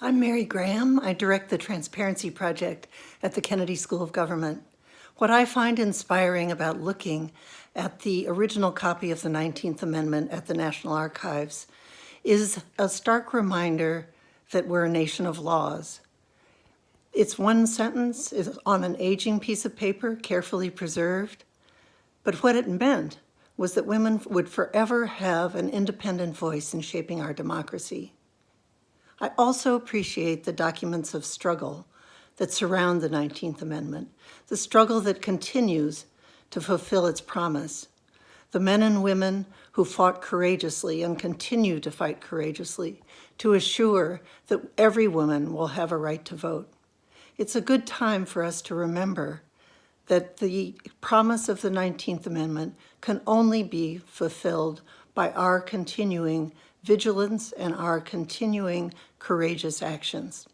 I'm Mary Graham. I direct the Transparency Project at the Kennedy School of Government. What I find inspiring about looking at the original copy of the 19th Amendment at the National Archives is a stark reminder that we're a nation of laws. It's one sentence is on an aging piece of paper, carefully preserved, but what it meant was that women would forever have an independent voice in shaping our democracy. I also appreciate the documents of struggle that surround the 19th Amendment, the struggle that continues to fulfill its promise, the men and women who fought courageously and continue to fight courageously to assure that every woman will have a right to vote. It's a good time for us to remember that the promise of the 19th Amendment can only be fulfilled by our continuing vigilance and our continuing courageous actions.